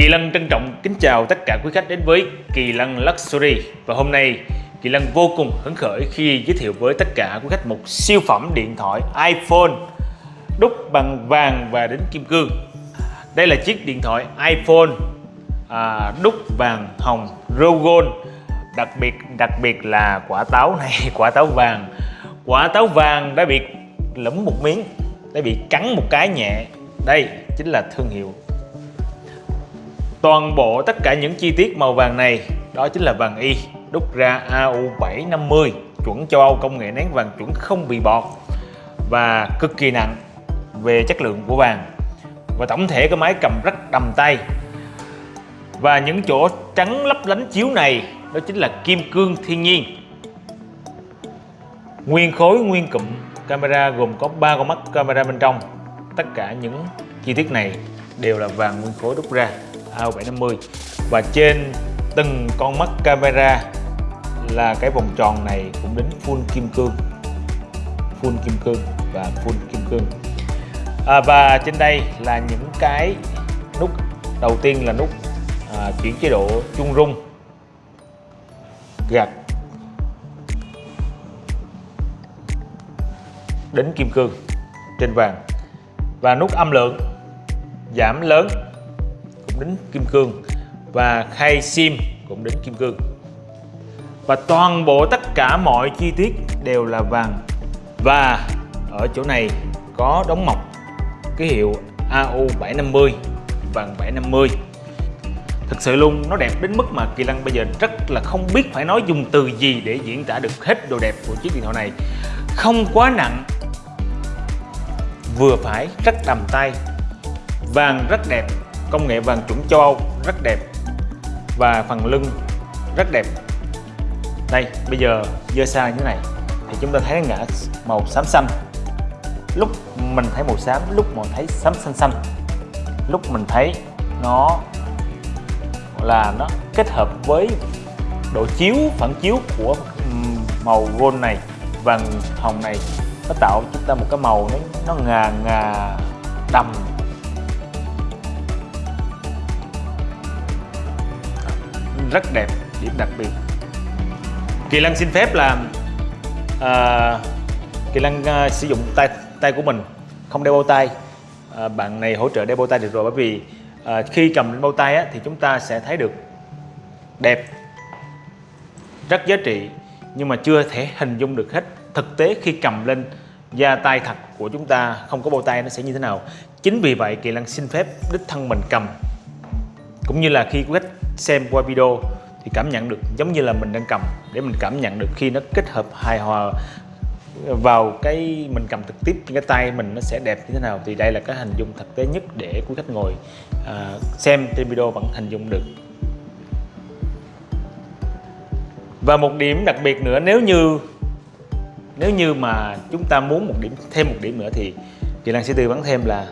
Kỳ Lân trân trọng kính chào tất cả quý khách đến với Kỳ Lân Luxury. Và hôm nay Kỳ Lân vô cùng hứng khởi khi giới thiệu với tất cả quý khách một siêu phẩm điện thoại iPhone đúc bằng vàng và đính kim cương. Đây là chiếc điện thoại iPhone à, đúc vàng hồng Rogon Đặc biệt đặc biệt là quả táo này, quả táo vàng. Quả táo vàng đã bị lẫm một miếng Đã bị cắn một cái nhẹ. Đây chính là thương hiệu Toàn bộ tất cả những chi tiết màu vàng này, đó chính là vàng y, đúc ra AU750 chuẩn châu Âu công nghệ nén vàng chuẩn không bị bọt và cực kỳ nặng về chất lượng của vàng. Và tổng thể cái máy cầm rất đầm tay. Và những chỗ trắng lấp lánh chiếu này, đó chính là kim cương thiên nhiên. Nguyên khối, nguyên cụm camera gồm có ba con mắt camera bên trong. Tất cả những chi tiết này đều là vàng nguyên khối đúc ra. AO750 và trên từng con mắt camera là cái vòng tròn này cũng đến full kim cương. Full kim cương và full kim cương. À, và trên đây là những cái nút. Đầu tiên là nút à, chuyển chế độ chung rung. Gạt. Đến kim cương trên vàng. Và nút âm lượng giảm lớn đính kim cương và khay sim cũng đính kim cương. Và toàn bộ tất cả mọi chi tiết đều là vàng. Và ở chỗ này có đóng mọc cái hiệu AU750 vàng 750 Thực sự luôn, nó đẹp đến mức mà Kỳ Lăng bây giờ rất là không biết phải nói dùng từ gì để diễn tả được hết đồ đẹp của chiếc điện thoại này. Không quá nặng, Vừa phải, rất đầm tay. Vàng rất đẹp công nghệ vàng chuẩn châu Âu rất đẹp và phần lưng rất đẹp. Đây, bây giờ dơ xa như thế này thì chúng ta thấy ngã màu xám xanh. Lúc mình thấy màu xám, lúc mình thấy xám xanh xanh. Lúc mình thấy nó là nó kết hợp với độ chiếu, phản chiếu của màu gold này, vàng hồng này. Nó tạo chúng ta một cái màu nó nó ngà ngà đầm. Rất đẹp điểm đặc biệt. Kỳ Lân xin phép là uh, ờ, Kỳ Lân uh, sử dụng tay tay của mình không đeo bao tay. Uh, bạn này hỗ trợ đeo bao tay được rồi bởi vì uh, khi cầm lên bao tay á, thì chúng ta sẽ thấy được đẹp rất giá trị nhưng mà chưa thể hình dung được hết. Thực tế khi cầm lên da tay thật của chúng ta không có bao tay nó sẽ như thế nào. Chính vì vậy Kỳ Lân xin phép đích thân mình cầm. Cũng như là khi quét khách xem qua video thì cảm nhận được giống như là mình đang cầm để mình cảm nhận được khi nó kết hợp hài hòa vào cái mình cầm trực tiếp trên cái tay mình nó sẽ đẹp như thế nào. Thì đây là cái hình dung thực tế nhất để quý khách ngồi à, xem trên video vẫn hình dung được. Và một điểm đặc biệt nữa nếu như nếu như mà chúng ta muốn một điểm thêm một điểm nữa thì chị Lan sẽ tư vấn thêm là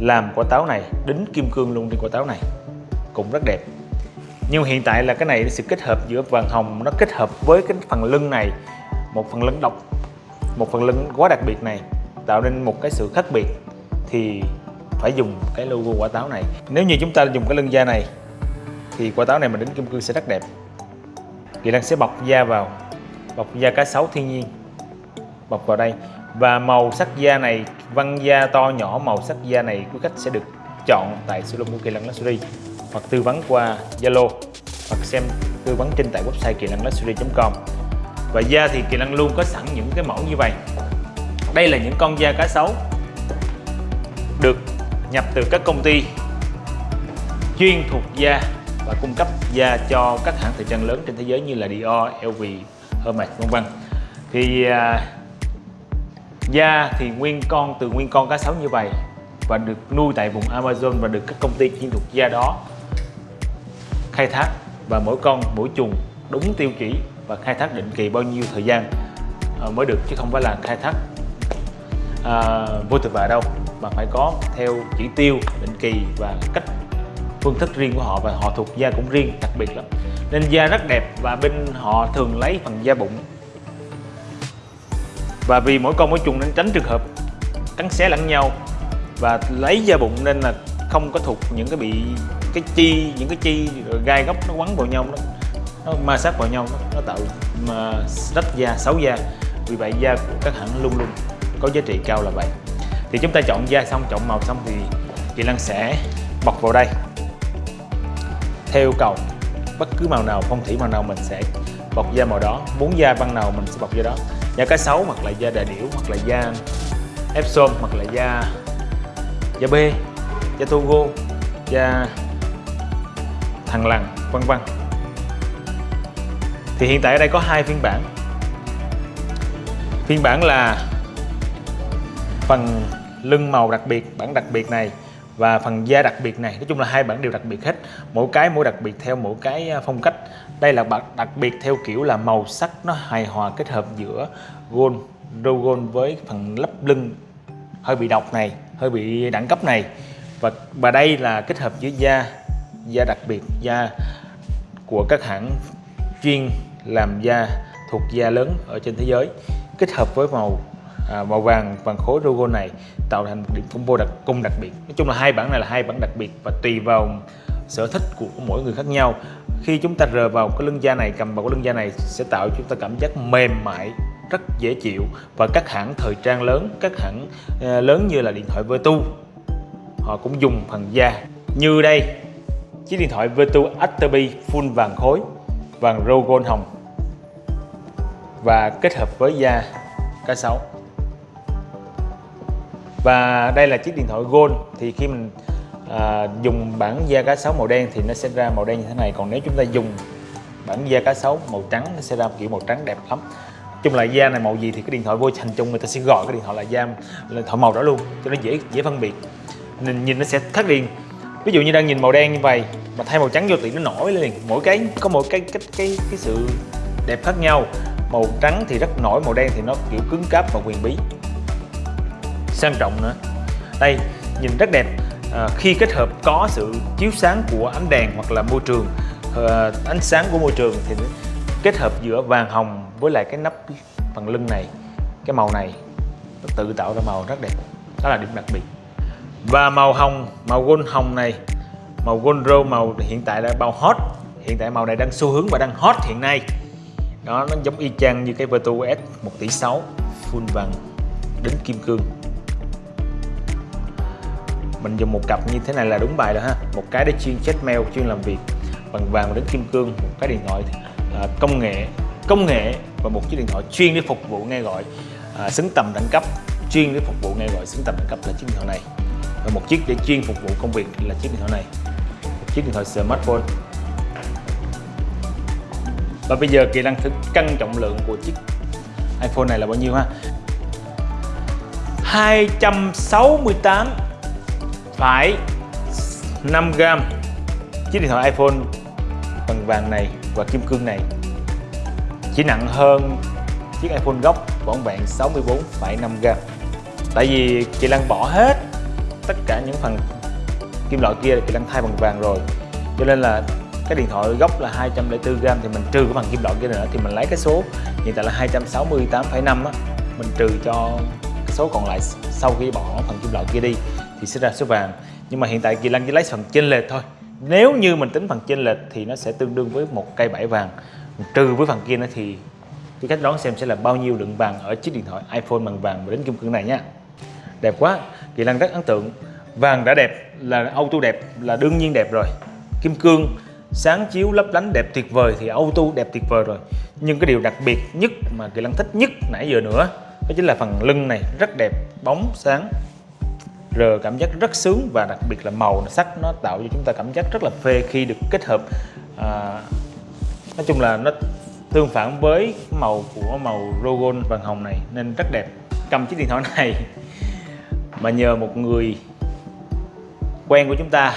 làm quả táo này đính kim cương luôn trên quả táo này. Cũng rất đẹp nhưng hiện tại là cái này, sự kết hợp giữa vàng hồng, nó kết hợp với cái phần lưng này, một phần lưng độc, một phần lưng quá đặc biệt này, tạo nên một cái sự khác biệt, thì phải dùng cái logo quả táo này. Nếu như chúng ta dùng cái lưng da này, thì quả táo này mình đến kim cương sẽ rất đẹp. Kỳ Đăng sẽ bọc da vào, bọc da cá sấu thiên nhiên, bọc vào đây. Và màu sắc da này văn da to nhỏ, màu sắc da này quý khách sẽ được chọn tại showroom của Kỳ Luxury hoặc tư vấn qua Zalo hoặc xem tư vấn trên tại website kỳ năng luxury.com và da thì kỳ năng luôn có sẵn những cái mẫu như vậy. Đây là những con da cá sấu được nhập từ các công ty chuyên thuộc da và cung cấp da cho các hãng thời trang lớn trên thế giới như là Dior, LV, Hermes vân vân. Thì à, da thì nguyên con từ nguyên con cá sấu như vậy và được nuôi tại vùng Amazon và được các công ty chuyên thuộc da đó khai thác và mỗi con mỗi chuồng đúng tiêu chí và khai thác định kỳ bao nhiêu thời gian ờ, mới được chứ không phải là khai thác à, vô thực vạ đâu mà phải có theo chỉ tiêu định kỳ và cách phương thức riêng của họ và họ thuộc da cũng riêng đặc biệt lắm nên da rất đẹp và bên họ thường lấy phần da bụng. Và vì mỗi con mỗi chuồng nên tránh trường hợp cắn xé lẫn nhau và lấy da bụng nên là không có thuộc những cái bị cái chi những cái chi rồi gai góc nó quấn vào nhau nó nó ma sát vào nhau nó, nó tạo mà rách da xấu da. Vì vậy da của các hãng luôn luôn có giá trị cao là vậy. Thì chúng ta chọn da xong chọn màu xong thì chị Lan sẽ bọc vào đây. Theo yêu cầu bất cứ màu nào phong thủy màu nào mình sẽ bọc da màu đó muốn da băng nào mình sẽ bọc da đó. Da cá sấu hoặc là da đà điểu hoặc là da Epsom hoặc là da da B da Togo da thằng lằn, vân vân. Thì hiện tại ở đây có hai phiên bản. Phiên bản là phần lưng màu đặc biệt, bản đặc biệt này, và phần da đặc biệt này. Nói chung là hai bản đều đặc biệt hết. Mỗi cái mỗi đặc biệt theo mỗi cái à, phong cách. Đây là bản đặc biệt theo kiểu là màu sắc nó hài hòa kết hợp giữa gold, râu gold với phần lấp lưng hơi bị độc này, hơi bị đẳng cấp này và và đây là kết hợp giữa da da đặc biệt da của các hãng chuyên làm da thuộc da lớn ở trên thế giới kết hợp với màu à, màu vàng vàng khối logo này tạo thành một điểm combo đặc cung đặc biệt. Nói chung là hai bản này là hai bản đặc biệt và tùy vào sở thích của mỗi người khác nhau. Khi chúng ta rờ vào cái lưng da này cầm vào cái lưng da này sẽ tạo cho chúng ta cảm giác mềm mại rất dễ chịu. Và các hãng thời trang lớn các hãng ờ, lớn như là điện thoại Vertu họ cũng dùng phần da. Như đây chiếc điện thoại Vertu Active full vàng khối vàng rô gold hồng. Và kết hợp với da cá sấu và đây là chiếc điện thoại gold. Thì khi mình à, dùng bản da cá sấu màu đen thì nó sẽ ra màu đen như thế này. Còn nếu chúng ta dùng bản da cá sấu màu trắng nó sẽ ra kiểu màu trắng đẹp lắm. Chung là da này màu gì thì cái điện thoại vô thành chung người ta sẽ gọi cái điện thoại là da là thoại màu đó luôn cho nó dễ dễ phân biệt nhìn, nhìn nó sẽ khác liền. Ví dụ như đang nhìn màu đen như vậy mà thay màu trắng vô thì nó nổi lên mỗi cái có một cái cái cái cái sự đẹp khác nhau. Màu trắng thì rất nổi màu đen thì nó kiểu cứng cáp và quyền bí. Sang trọng nữa. Đây nhìn rất đẹp. À, khi kết hợp có sự chiếu sáng của ánh đèn hoặc là môi trường à, ánh sáng của môi trường thì kết hợp giữa vàng hồng với lại cái nắp phần lưng này cái màu này nó tự tạo ra màu rất đẹp. Đó là điểm đặc biệt và màu hồng màu gold hồng này màu gold rose màu hiện tại là màu hot. Hiện tại màu này đang xu hướng và đang hot hiện nay. Đó nó giống y chang như cái Vertu S 1 tỷ 6 full vàng đến kim cương. Mình dùng một cặp như thế này là đúng bài rồi ha. Một cái để chuyên check mail chuyên làm việc. Bằng vàng đến kim cương một cái điện thoại à, công nghệ công nghệ và một chiếc điện thoại chuyên để phục vụ nghe gọi. À, xứng tầm đẳng cấp chuyên để phục vụ nghe gọi xứng tầm đẳng cấp là chiếc điện thoại này và một chiếc để chuyên phục vụ công việc là chiếc điện thoại này. Một chiếc điện thoại smartphone. Và bây giờ kỳ đang thử cân trọng lượng của chiếc iPhone này là bao nhiêu ha? 268 phải 5 gram chiếc điện thoại iPhone bằng vàng này và kim cương này chỉ nặng hơn chiếc iPhone gốc vỏn vẹn 64,5 gram tại vì chị Lan bỏ hết tất cả những phần kim loại kia thì đang thay bằng vàng rồi. Cho nên là cái điện thoại gốc là 204 gram thì mình trừ cái phần kim loại kia nữa thì mình lấy cái số hiện tại là 268,5 á mình trừ cho cái số còn lại sau khi bỏ phần kim loại kia đi thì sẽ ra số vàng. Nhưng mà hiện tại Kỳ lan chỉ lấy phần chênh lệch thôi. Nếu như mình tính phần chênh lệch thì nó sẽ tương đương với một cây bảy vàng. Trừ với phần kia nữa thì cái cách đoán xem sẽ là bao nhiêu lượng vàng ở chiếc điện thoại iPhone bằng vàng và đến kim cương này nha đẹp quá. Kỳ Lân rất ấn tượng. Vàng đã đẹp là auto đẹp là đương nhiên đẹp rồi. Kim cương sáng chiếu lấp lánh đẹp tuyệt vời thì auto đẹp tuyệt vời rồi. Nhưng cái điều đặc biệt nhất mà Kỳ Lân thích nhất nãy giờ nữa đó chính là phần lưng này rất đẹp bóng sáng. Rờ cảm giác rất sướng và đặc biệt là màu sắc nó tạo cho chúng ta cảm giác rất là phê khi được kết hợp à, nói chung là nó tương phản với màu của màu logo vàng hồng này nên rất đẹp. Cầm chiếc điện thoại này mà nhờ một người quen của chúng ta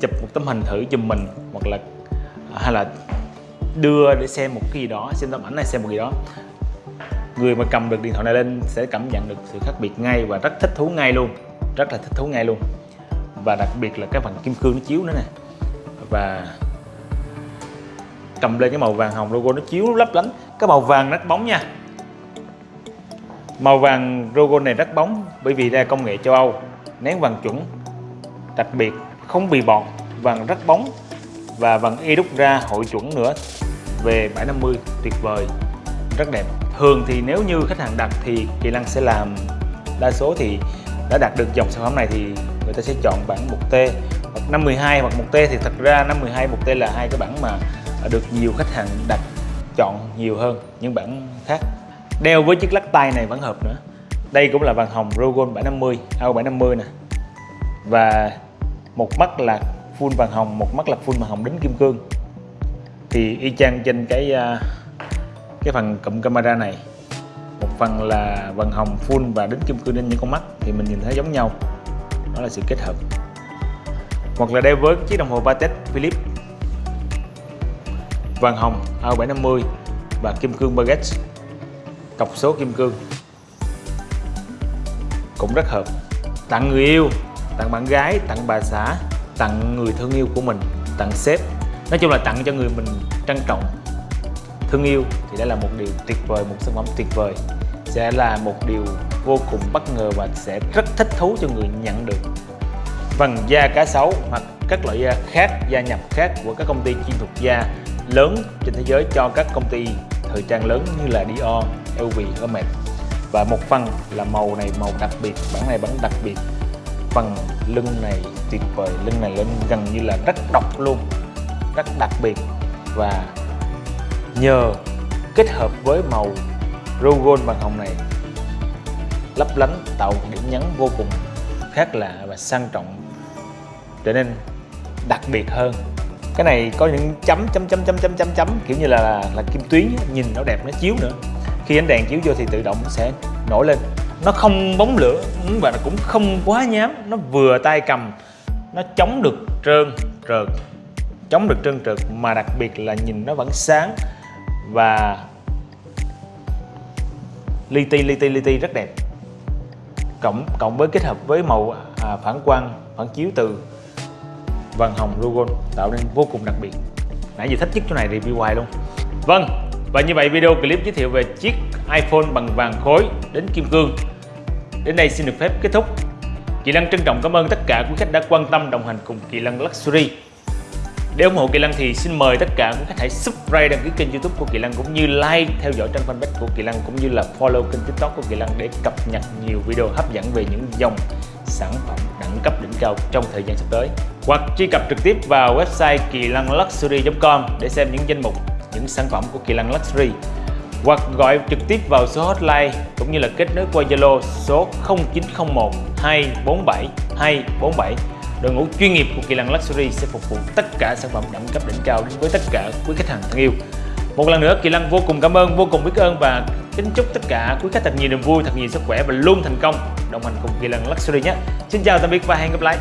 chụp một tấm hình thử giùm mình, hoặc là, hay là đưa để xem một cái gì đó, xem tấm ảnh này, xem một gì đó. Người mà cầm được điện thoại này lên sẽ cảm nhận được sự khác biệt ngay và rất thích thú ngay luôn, rất là thích thú ngay luôn. Và đặc biệt là cái phần kim cương nó chiếu nữa nè. Và cầm lên cái màu vàng hồng logo nó chiếu lấp lánh. Cái màu vàng rất bóng nha màu vàng logo này rất bóng bởi vì đây là công nghệ châu Âu. Nén vàng chuẩn, đặc biệt không bị bọt, vàng rất bóng và vàng y đúc ra hội chuẩn nữa. Về 750 tuyệt vời, rất đẹp. Thường thì nếu như khách hàng đặt thì Kỳ Lăng sẽ làm đa số thì đã đạt được dòng sản phẩm này thì người ta sẽ chọn bản 1T hoặc 512 hoặc 1T thì thật ra 512 1T là hai cái bản mà được nhiều khách hàng đặt chọn nhiều hơn những bản khác đeo với chiếc lắc tay này vẫn hợp nữa. Đây cũng là vàng hồng Rogon 750 AO 750 nè. Và một mắt là full vàng hồng, một mắt là full vàng hồng đính kim cương. Thì y chang trên cái à, cái phần cụm camera này. Một phần là vàng hồng full và đính kim cương lên những con mắt thì mình nhìn thấy giống nhau. Đó là sự kết hợp. Hoặc là đeo với chiếc đồng hồ Patek Philippe. Vàng hồng à, AO 750 và kim cương baguette cọc số kim cương. Cũng rất hợp. Tặng người yêu tặng bạn gái tặng bà xã tặng người thương yêu của mình tặng sếp. Nói chung là tặng cho người mình trân trọng. Thương yêu thì đây là một điều tuyệt vời một sản phẩm tuyệt vời. Sẽ là một điều vô cùng bất ngờ và sẽ rất thích thú cho người nhận được. Phần da cá sấu hoặc các loại da khác da nhập khác của các công ty chuyên thuộc da lớn trên thế giới cho các công ty thời trang lớn như là Dior, LV, Hermes. Và một phần là màu này màu đặc biệt bản này bản đặc biệt. Phần lưng này tuyệt vời lưng này lên gần như là rất độc luôn rất đặc biệt. Và nhờ kết hợp với màu Rogon vàng hồng này lấp lánh tạo điểm nhấn vô cùng khác lạ và sang trọng trở nên đặc biệt hơn. Cái này có những chấm chấm chấm chấm chấm chấm chấm kiểu như là là, là kim tuyến nhìn nó đẹp nó chiếu nữa khi ánh đèn chiếu vô thì tự động sẽ nổi lên. Nó không bóng lửa và nó cũng không quá nhám. Nó vừa tay cầm nó chống được trơn trượt chống được trơn trượt mà đặc biệt là nhìn nó vẫn sáng và li ti li ti li ti rất đẹp. Cộng cộng với kết hợp với màu à, phản quang phản chiếu từ vàng hồng logo tạo nên vô cùng đặc biệt. Nãy giờ thích nhất chỗ này review hoài luôn. Vâng và như vậy, video clip giới thiệu về chiếc iPhone bằng vàng khối đến kim cương. Đến đây xin được phép kết thúc. Kỳ lăng trân trọng cảm ơn tất cả quý khách đã quan tâm, đồng hành cùng Kỳ lăng Luxury. Để ủng hộ Kỳ lăng thì xin mời tất cả quý khách hãy subscribe, đăng ký kênh youtube của Kỳ lăng cũng như like, theo dõi trang fanpage của Kỳ lăng cũng như là follow kênh tiktok của Kỳ lăng để cập nhật nhiều video hấp dẫn về những dòng sản phẩm đẳng cấp đỉnh cao trong thời gian sắp tới. Hoặc truy cập trực tiếp vào website kỳ lăng luxury.com để xem những danh mục những sản phẩm của Kỳ Lân Luxury. Hoặc gọi trực tiếp vào số hotline cũng như là kết nối qua Zalo số 0901 247 247 đội ngũ chuyên nghiệp của Kỳ Lân Luxury sẽ phục vụ tất cả sản phẩm đẳng cấp đỉnh cao đến với tất cả quý khách hàng thân yêu. Một lần nữa, Kỳ Lân vô cùng cảm ơn, vô cùng biết ơn và kính chúc tất cả quý khách thật nhiều niềm vui, thật nhiều sức khỏe và luôn thành công đồng hành cùng Kỳ Lân Luxury nhé. Xin chào, tạm biệt và hẹn gặp lại.